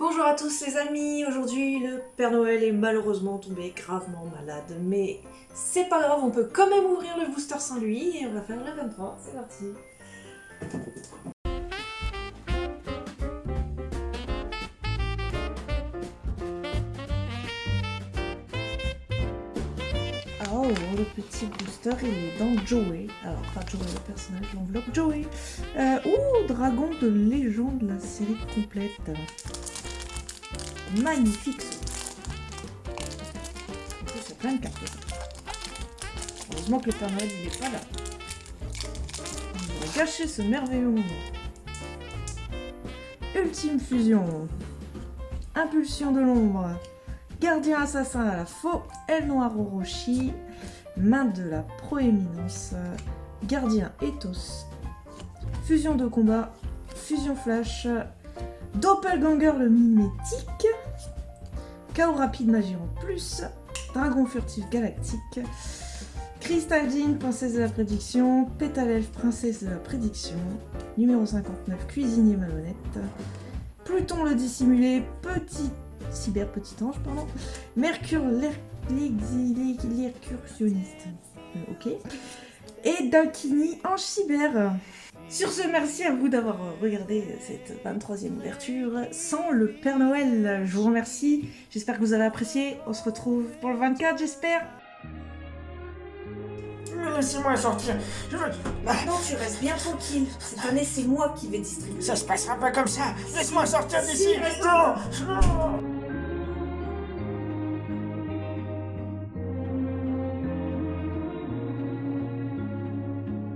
Bonjour à tous les amis, aujourd'hui le Père Noël est malheureusement tombé gravement malade, mais c'est pas grave, on peut quand même ouvrir le booster sans lui et on va faire le 23, c'est parti Oh, le petit booster, il est dans Joey. Alors, pas Joey le personnage, l'enveloppe Joey. Euh, ouh, dragon de légende, la série complète. Magnifique. En y a plein de cartes. Heureusement que le Père Noël, n'est pas là. On va gâcher ce merveilleux moment. Ultime fusion. Impulsion de l'ombre. Gardien assassin à la faux, El Noir Orochi, main de la proéminence, gardien ethos, fusion de combat, fusion flash, doppelganger le mimétique, chaos rapide magie en plus, dragon furtif galactique, Crystaldine, princesse de la prédiction, Pétalelf, princesse de la prédiction, numéro 59, cuisinier malhonnête, Pluton le dissimulé, petit cyber petit ange, pardon. Mercure l'incursionniste. Euh, ok. Et Dankini ange cyber. Sur ce, merci à vous d'avoir regardé cette 23e ouverture sans le Père Noël. Je vous remercie. J'espère que vous avez apprécié. On se retrouve pour le 24, j'espère. Laissez-moi sortir. Je veux... Non, tu restes bien tranquille. Cette année, c'est moi qui vais distribuer. Ça se passera pas comme ça. Laisse-moi sortir d'ici. Si, reste Non, non.